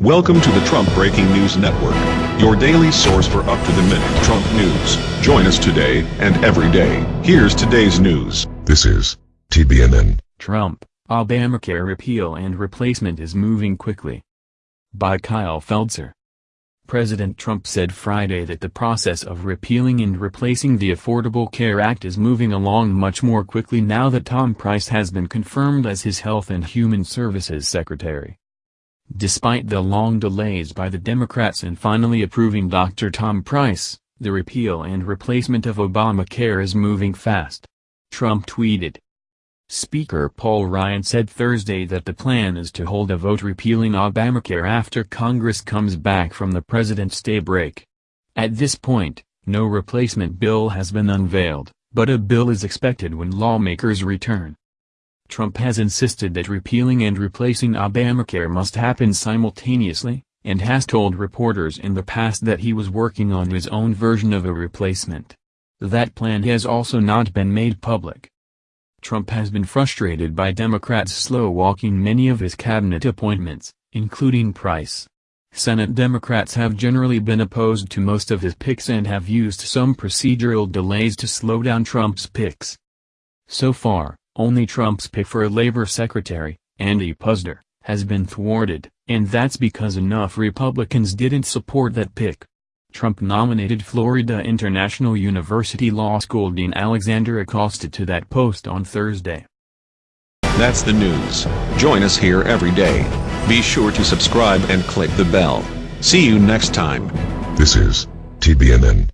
Welcome to the Trump Breaking News Network, your daily source for up-to-the-minute Trump news. Join us today and every day. Here's today's news. This is TBNN. Trump, Obamacare repeal and replacement is moving quickly. By Kyle Feldscher. President Trump said Friday that the process of repealing and replacing the Affordable Care Act is moving along much more quickly now that Tom Price has been confirmed as his Health and Human Services Secretary. Despite the long delays by the Democrats in finally approving Dr. Tom Price, the repeal and replacement of Obamacare is moving fast. Trump tweeted. Speaker Paul Ryan said Thursday that the plan is to hold a vote repealing Obamacare after Congress comes back from the president's day break. At this point, no replacement bill has been unveiled, but a bill is expected when lawmakers return. Trump has insisted that repealing and replacing Obamacare must happen simultaneously, and has told reporters in the past that he was working on his own version of a replacement. That plan has also not been made public. Trump has been frustrated by Democrats slow-walking many of his cabinet appointments, including Price. Senate Democrats have generally been opposed to most of his picks and have used some procedural delays to slow down Trump's picks. So far, only Trump's pick for labor secretary, Andy Puzder, has been thwarted, and that's because enough Republicans didn't support that pick. Trump nominated Florida International University Law School Dean Alexander Acosta to that post on Thursday. That's the news. Join us here every day. Be sure to subscribe and click the bell. See you next time. This is TBNN.